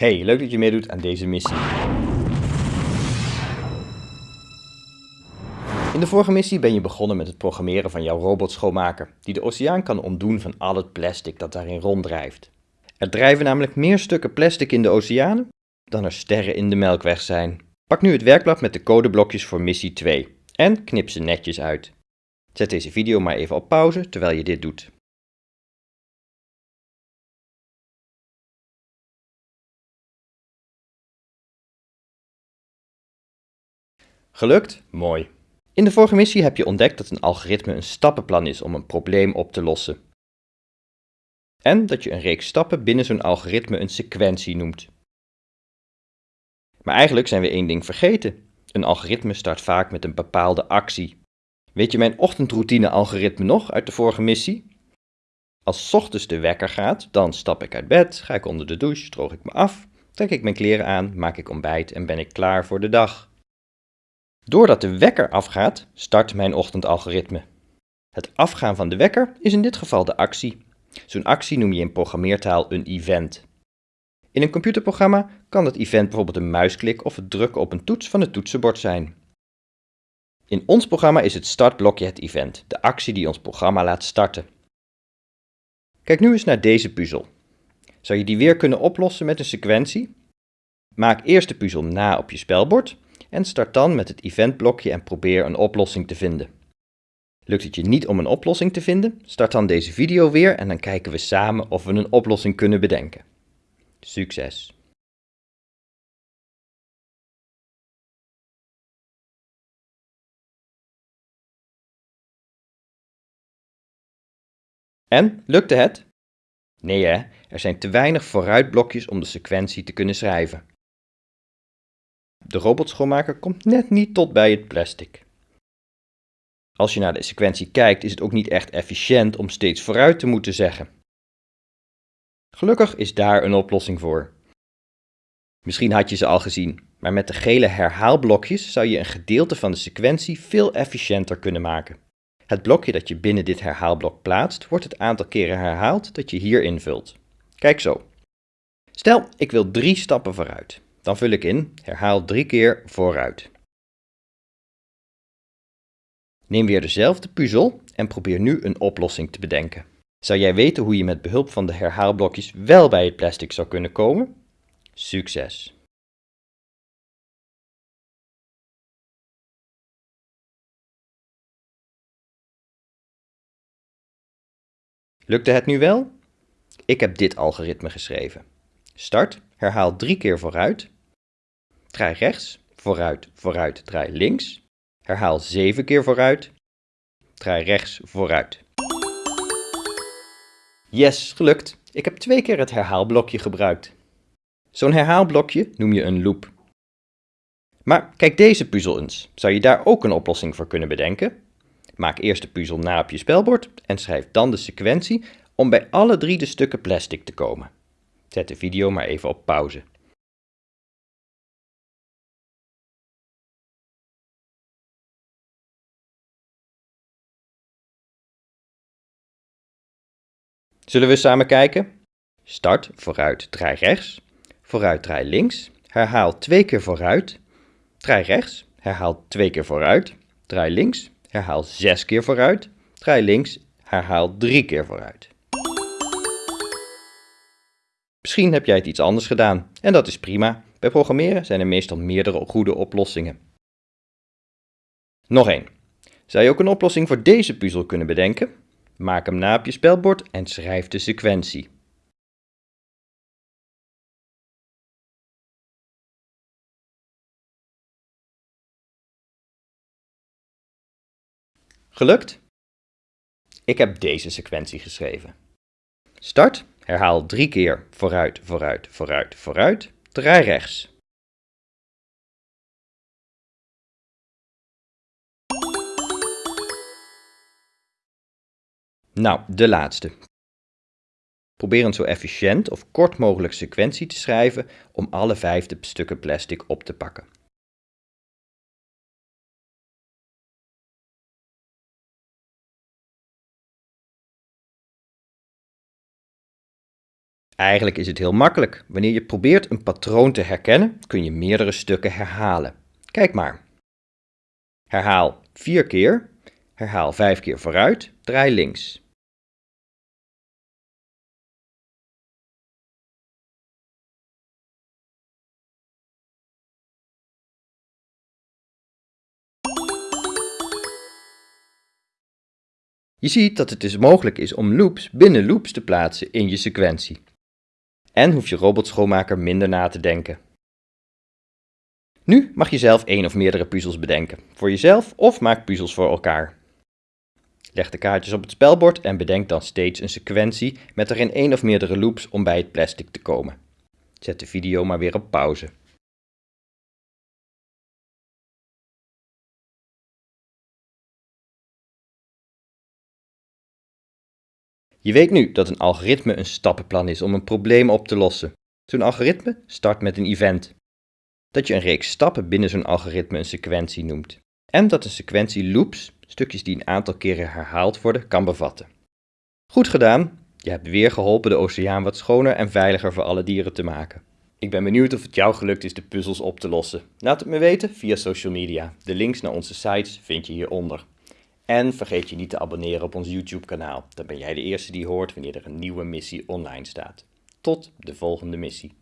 Hey, leuk dat je meedoet aan deze missie. In de vorige missie ben je begonnen met het programmeren van jouw robotschoonmaker, die de oceaan kan ontdoen van al het plastic dat daarin ronddrijft. Er drijven namelijk meer stukken plastic in de oceanen dan er sterren in de melkweg zijn. Pak nu het werkblad met de codeblokjes voor missie 2 en knip ze netjes uit. Zet deze video maar even op pauze terwijl je dit doet. Gelukt? Mooi. In de vorige missie heb je ontdekt dat een algoritme een stappenplan is om een probleem op te lossen. En dat je een reeks stappen binnen zo'n algoritme een sequentie noemt. Maar eigenlijk zijn we één ding vergeten. Een algoritme start vaak met een bepaalde actie. Weet je mijn ochtendroutine-algoritme nog uit de vorige missie? Als ochtends de wekker gaat, dan stap ik uit bed, ga ik onder de douche, droog ik me af, trek ik mijn kleren aan, maak ik ontbijt en ben ik klaar voor de dag. Doordat de wekker afgaat, start mijn ochtendalgoritme. Het afgaan van de wekker is in dit geval de actie. Zo'n actie noem je in programmeertaal een event. In een computerprogramma kan dat event bijvoorbeeld een muisklik of het drukken op een toets van het toetsenbord zijn. In ons programma is het startblokje het event, de actie die ons programma laat starten. Kijk nu eens naar deze puzzel. Zou je die weer kunnen oplossen met een sequentie? Maak eerst de puzzel na op je spelbord en start dan met het eventblokje en probeer een oplossing te vinden. Lukt het je niet om een oplossing te vinden? Start dan deze video weer en dan kijken we samen of we een oplossing kunnen bedenken. Succes! En, lukte het? Nee hè, er zijn te weinig vooruitblokjes om de sequentie te kunnen schrijven. De robotschoonmaker komt net niet tot bij het plastic. Als je naar de sequentie kijkt is het ook niet echt efficiënt om steeds vooruit te moeten zeggen. Gelukkig is daar een oplossing voor. Misschien had je ze al gezien, maar met de gele herhaalblokjes zou je een gedeelte van de sequentie veel efficiënter kunnen maken. Het blokje dat je binnen dit herhaalblok plaatst, wordt het aantal keren herhaald dat je hier invult. Kijk zo. Stel, ik wil drie stappen vooruit. Dan vul ik in, herhaal drie keer vooruit. Neem weer dezelfde puzzel en probeer nu een oplossing te bedenken. Zou jij weten hoe je met behulp van de herhaalblokjes wel bij het plastic zou kunnen komen? Succes! Lukte het nu wel? Ik heb dit algoritme geschreven. Start, herhaal drie keer vooruit. Draai rechts, vooruit, vooruit, draai links. Herhaal zeven keer vooruit. Draai rechts, vooruit. Yes, gelukt. Ik heb twee keer het herhaalblokje gebruikt. Zo'n herhaalblokje noem je een loop. Maar kijk deze puzzel eens. Zou je daar ook een oplossing voor kunnen bedenken? Maak eerst de puzzel na op je spelbord en schrijf dan de sequentie om bij alle drie de stukken plastic te komen. Zet de video maar even op pauze. Zullen we samen kijken? Start, vooruit, draai rechts. Vooruit, draai links. Herhaal twee keer vooruit. Draai rechts. Herhaal twee keer vooruit. Draai links. Herhaal zes keer vooruit. Draai links. Herhaal drie keer vooruit. Misschien heb jij het iets anders gedaan en dat is prima. Bij programmeren zijn er meestal meerdere goede oplossingen. Nog één. Zou je ook een oplossing voor deze puzzel kunnen bedenken? Maak hem na op je spelbord en schrijf de sequentie. Gelukt? Ik heb deze sequentie geschreven. Start, herhaal drie keer vooruit, vooruit, vooruit, vooruit, draai rechts. Nou, de laatste. Probeer een zo efficiënt of kort mogelijk sequentie te schrijven om alle vijf de stukken plastic op te pakken. Eigenlijk is het heel makkelijk. Wanneer je probeert een patroon te herkennen, kun je meerdere stukken herhalen. Kijk maar. Herhaal 4 keer, herhaal 5 keer vooruit, draai links. Je ziet dat het dus mogelijk is om loops binnen loops te plaatsen in je sequentie. En hoeft je robotschoonmaker minder na te denken. Nu mag je zelf één of meerdere puzzels bedenken, voor jezelf of maak puzzels voor elkaar. Leg de kaartjes op het spelbord en bedenk dan steeds een sequentie met erin één of meerdere loops om bij het plastic te komen. Zet de video maar weer op pauze. Je weet nu dat een algoritme een stappenplan is om een probleem op te lossen. Zo'n algoritme start met een event. Dat je een reeks stappen binnen zo'n algoritme een sequentie noemt. En dat een sequentie loops, stukjes die een aantal keren herhaald worden, kan bevatten. Goed gedaan! Je hebt weer geholpen de oceaan wat schoner en veiliger voor alle dieren te maken. Ik ben benieuwd of het jou gelukt is de puzzels op te lossen. Laat het me weten via social media. De links naar onze sites vind je hieronder. En vergeet je niet te abonneren op ons YouTube kanaal. Dan ben jij de eerste die hoort wanneer er een nieuwe missie online staat. Tot de volgende missie.